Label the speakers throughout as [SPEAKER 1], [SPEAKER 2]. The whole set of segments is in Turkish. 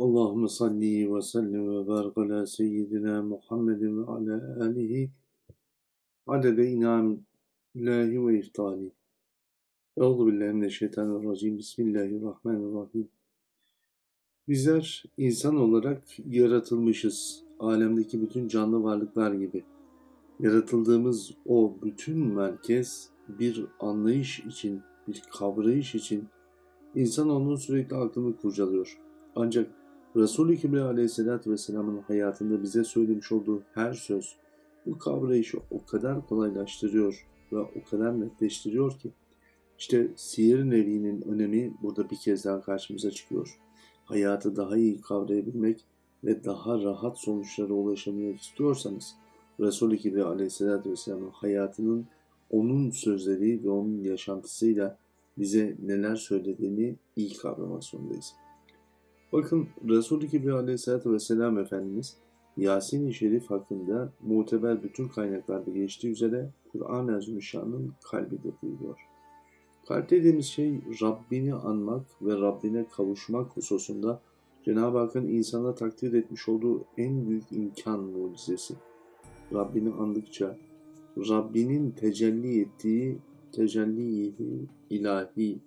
[SPEAKER 1] Allahümme salli ve sellim ve barik ala seyyidina Muhammedin ve ala alihi adede inamillahi ve iftali. Euzu billahi mineşşeytanirracim. Bismillahirrahmanirrahim. Bizler insan olarak yaratılmışız. Alemdeki bütün canlı varlıklar gibi. Yaratıldığımız o bütün merkez bir anlayış için, bir kavrayış için insan onun sürekli aklını kurcalıyor. Ancak Resul-i Kibriya aleyhissalatü vesselamın hayatında bize söylemiş olduğu her söz bu kavrayışı o kadar kolaylaştırıyor ve o kadar netleştiriyor ki işte siyer nevinin önemi burada bir kez daha karşımıza çıkıyor. Hayatı daha iyi kavrayabilmek ve daha rahat sonuçlara ulaşabilmek istiyorsanız Resul-i Kibriya aleyhissalatü vesselamın hayatının onun sözleri ve onun yaşantısıyla bize neler söylediğini iyi kavramak zorundayız. Bakın Resul-i Kibriya aleyhissalatü vesselam Efendimiz Yasin-i Şerif hakkında muteber bütün kaynaklarda geçtiği üzere Kur'an-ı Azimüşşan'ın kalbidir buyuruyor. Kalp dediğimiz şey Rabbini anmak ve Rabbine kavuşmak hususunda Cenab-ı Hakk'ın insana takdir etmiş olduğu en büyük imkan mucizesi. Rabbini andıkça Rabbinin tecelli ettiği tecelli ilahi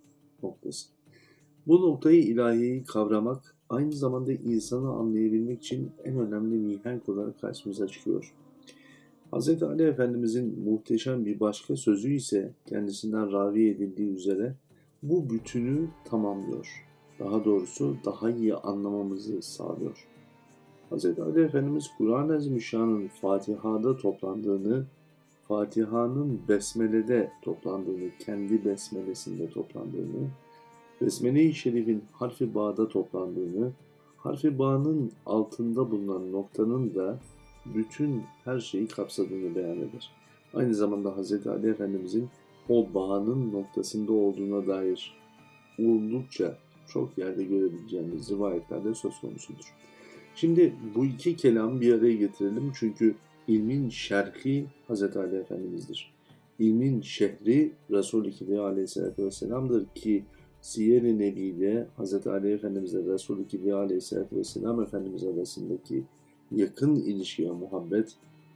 [SPEAKER 1] noktası. Bu noktayı ilahiyi kavramak aynı zamanda insanı anlayabilmek için en önemli mihenk olarak karşımıza çıkıyor. Hz. Ali Efendimizin muhteşem bir başka sözü ise kendisinden ravi edildiği üzere bu bütünü tamamlıyor. Daha doğrusu daha iyi anlamamızı sağlıyor. Hz. Ali Efendimiz Kur'an-ı Azimüşşan'ın Fatiha'da toplandığını, Fatiha'nın Besmele'de toplandığını, kendi Besmelesinde toplandığını, Besmele-i Şerif'in harfi bağda toplandığını, harfi bağının altında bulunan noktanın da bütün her şeyi kapsadığını beyan eder. Aynı zamanda Hz. Ali Efendimizin o bağının noktasında olduğuna dair oldukça çok yerde görebileceğimiz rivayetlerde söz konusudur. Şimdi bu iki kelamı bir araya getirelim çünkü ilmin şerhi Hz. Ali Efendimiz'dir. İlmin şehri Resul-i Kibriya Aleyhisselatü Vesselam'dır ki Siyer-i Nebi'de Hz. Ali Efendimiz ile Resul-i Kibriya Aleyhisselatü Vesselam Efendimiz arasındaki yakın ilişki ve muhabbet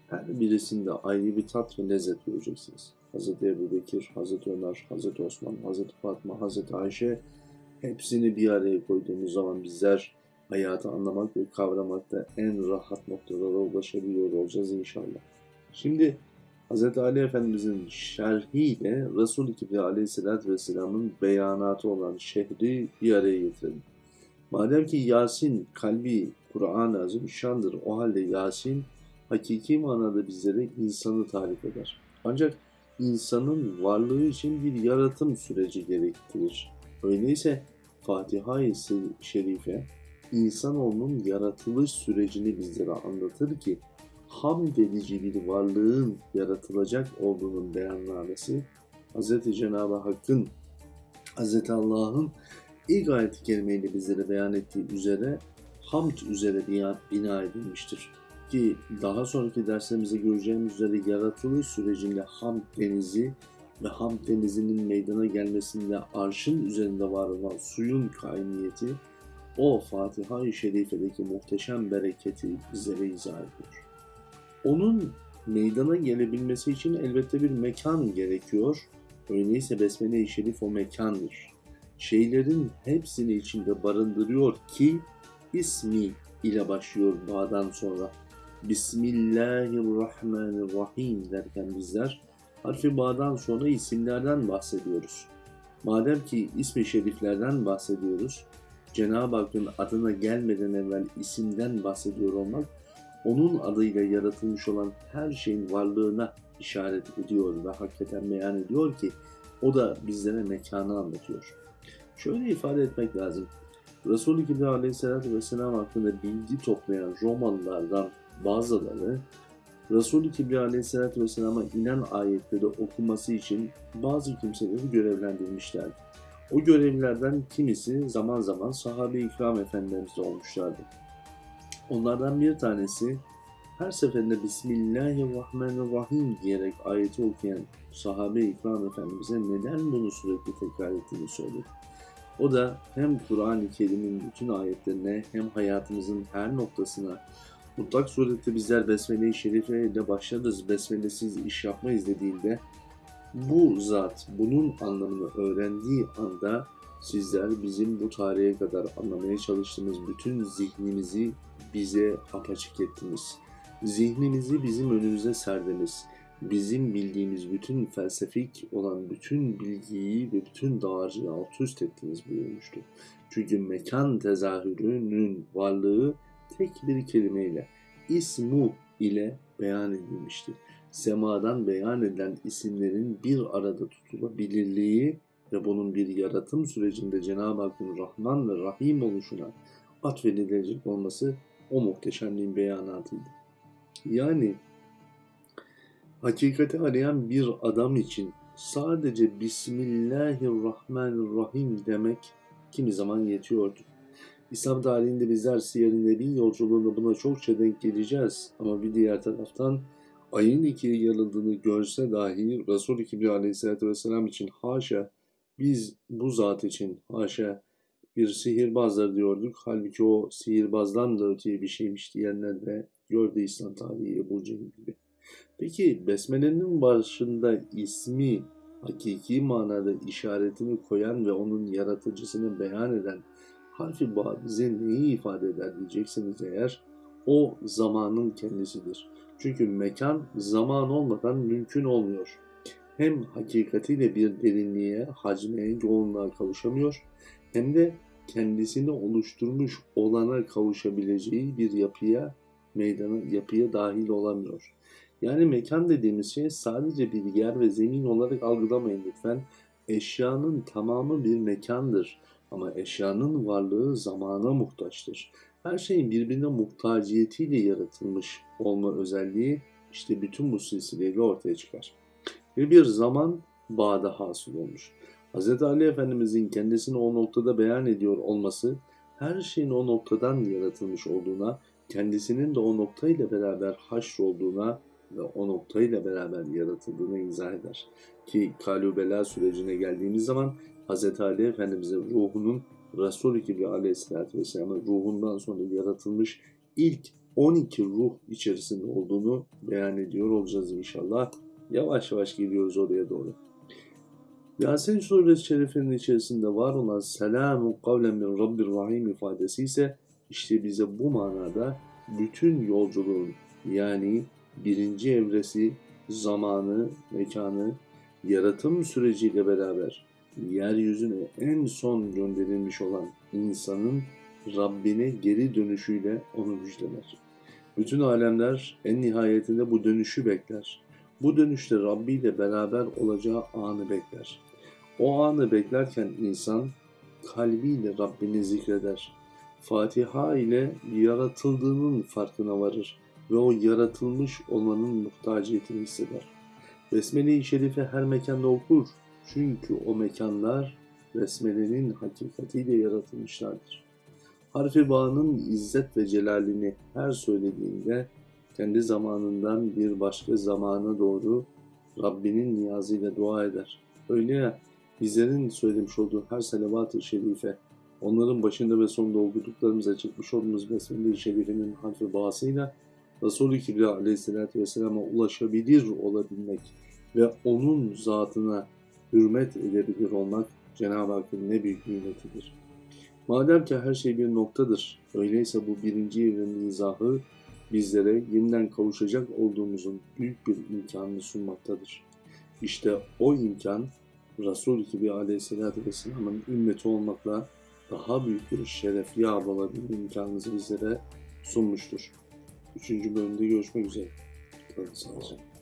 [SPEAKER 1] her birisinde ayrı bir tat ve lezzet göreceksiniz. Hz. Ebu Bekir, Hz. Ömer, Hz. Osman, Hz. Fatma, Hz. Ayşe hepsini bir araya koyduğumuz zaman bizler hayatı anlamak ve kavramakta en rahat noktalara ulaşabiliyor olacağız inşallah. Şimdi Hz. Ali Efendimizin şerhiyle Resul-i Kibriya Aleyhisselatü Vesselam'ın beyanatı olan şehri bir araya getirelim. Madem ki Yasin kalbi Kur'an-ı Azim şandır. O halde Yasin hakiki manada bizlere insanı tarif eder. Ancak insanın varlığı için bir yaratım süreci gerektirir. Öyleyse Fatiha-i Şerife insanoğlunun yaratılış sürecini bizlere anlatır ki hamd edici bir varlığın yaratılacak olduğunun beyannamesi Hz. Cenab-ı Hakk'ın Hz. Allah'ın ilk ayet-i kerimeyle bizlere beyan ettiği üzere hamd üzere bina edilmiştir. Ki daha sonraki derslerimizde göreceğimiz üzere yaratılış sürecinde hamd denizi ve hamd denizinin meydana gelmesinde arşın üzerinde var olan suyun kainiyeti o Fatiha-i Şerife'deki muhteşem bereketi bizlere izah ediyor. Onun meydana gelebilmesi için elbette bir mekan gerekiyor. Öyleyse Besmele-i Şerif o mekandır. Şeylerin hepsini içinde barındırıyor ki ismi ile başlıyor bağdan sonra. Bismillahirrahmanirrahim derken bizler harfi bağdan sonra isimlerden bahsediyoruz. Madem ki ismi şeriflerden bahsediyoruz, Cenab-ı Hakk'ın adına gelmeden evvel isimden bahsediyor olmak onun adıyla yaratılmış olan her şeyin varlığına işaret ediyor ve hakikaten beyan ediyor ki o da bizlere mekanı anlatıyor. Şöyle ifade etmek lazım. Resul-i Kibriya Aleyhisselatü Vesselam hakkında bilgi toplayan Romalılardan bazıları Resul-i Kibriya Aleyhisselatü Vesselam'a inen ayetleri okuması için bazı kimseleri görevlendirmişlerdi. O görevlilerden kimisi zaman zaman sahabe-i ikram efendilerimiz olmuşlardı. Onlardan bir tanesi her seferinde Bismillahirrahmanirrahim diyerek ayeti okuyan sahabe ikram efendimize neden bunu sürekli tekrar ettiğini söyledi. O da hem Kur'an-ı Kerim'in bütün ayetlerine hem hayatımızın her noktasına mutlak surette bizler Besmele-i Şerife ile başlarız, Besmelesiz iş yapmayız dediğinde bu zat bunun anlamını öğrendiği anda sizler bizim bu tarihe kadar anlamaya çalıştığımız bütün zihnimizi bize apaçık ettiniz. Zihnimizi bizim önümüze serdiniz. Bizim bildiğimiz bütün felsefik olan bütün bilgiyi ve bütün dağarcığı alt üst ettiniz buyurmuştu. Çünkü mekan tezahürünün varlığı tek bir kelimeyle, ismu ile beyan edilmiştir semadan beyan edilen isimlerin bir arada tutulabilirliği ve bunun bir yaratım sürecinde Cenab-ı Hakk'ın Rahman ve Rahim oluşuna atfedilecek olması o muhteşemliğin beyanatıydı. Yani hakikati arayan bir adam için sadece Bismillahirrahmanirrahim demek kimi zaman yetiyordu. İslam tarihinde bizler Siyer-i Nebi yolculuğunda buna çokça denk geleceğiz. Ama bir diğer taraftan ayın ikiye yarıldığını görse dahi Resul-i Kibriya aleyhissalatü vesselam için haşa biz bu zat için haşa bir sihirbazlar diyorduk. Halbuki o sihirbazdan da öteye bir şeymiş diyenler de gördü İslam tarihi Ebu Cehil gibi. Peki Besmele'nin başında ismi hakiki manada işaretini koyan ve onun yaratıcısını beyan eden harfi ba bize neyi ifade eder diyeceksiniz eğer o zamanın kendisidir. Çünkü mekan zaman olmadan mümkün olmuyor. Hem hakikatiyle bir derinliğe, hacme, yoğunluğa kavuşamıyor hem de kendisini oluşturmuş olana kavuşabileceği bir yapıya, meydana, yapıya dahil olamıyor. Yani mekan dediğimiz şey sadece bir yer ve zemin olarak algılamayın lütfen. Eşyanın tamamı bir mekandır ama eşyanın varlığı zamana muhtaçtır her şeyin birbirine muhtaciyetiyle yaratılmış olma özelliği işte bütün bu silsileyle ortaya çıkar. Ve bir zaman bağda hasıl olmuş. Hz. Ali Efendimizin kendisini o noktada beyan ediyor olması her şeyin o noktadan yaratılmış olduğuna, kendisinin de o noktayla beraber haşr olduğuna ve o noktayla beraber yaratıldığını izah eder. Ki kalubela sürecine geldiğimiz zaman Hz. Ali Efendimizin ruhunun Resul-i Kibriya aleyhissalatü vesselamın ruhundan sonra yaratılmış ilk 12 ruh içerisinde olduğunu beyan ediyor olacağız inşallah. Yavaş yavaş geliyoruz oraya doğru. Yasin suresi şerifinin içerisinde var olan selamun kavlen min rabbir rahim ifadesi ise işte bize bu manada bütün yolculuğun yani birinci evresi, zamanı, mekanı, yaratım süreciyle beraber yeryüzüne en son gönderilmiş olan insanın Rabbine geri dönüşüyle onu müjdeler. Bütün alemler en nihayetinde bu dönüşü bekler. Bu dönüşte Rabbi ile beraber olacağı anı bekler. O anı beklerken insan kalbiyle Rabbini zikreder. Fatiha ile yaratıldığının farkına varır ve o yaratılmış olmanın muhtaciyetini hisseder. Besmele-i Şerife her mekanda okur çünkü o mekanlar besmelenin hakikatiyle yaratılmışlardır. Harfi bağının izzet ve celalini her söylediğinde kendi zamanından bir başka zamana doğru Rabbinin niyazıyla dua eder. Öyle ya bizlerin söylemiş olduğu her salavat-ı şerife onların başında ve sonunda okuduklarımıza çıkmış olduğumuz Besmele-i Şerife'nin harfi bağısıyla Resulü Kibriya aleyhissalatü vesselama ulaşabilir olabilmek ve onun zatına hürmet edebilir olmak Cenab-ı Hakk'ın ne büyük nimetidir. Madem ki her şey bir noktadır, öyleyse bu birinci evrenin izahı bizlere yeniden kavuşacak olduğumuzun büyük bir imkanını sunmaktadır. İşte o imkan Resul-i Kibi Aleyhisselatü Vesselam'ın ümmeti olmakla daha büyük bir şeref yağ olabilme imkanınızı bizlere sunmuştur. Üçüncü bölümde görüşmek üzere. Kalın sağlıcakla.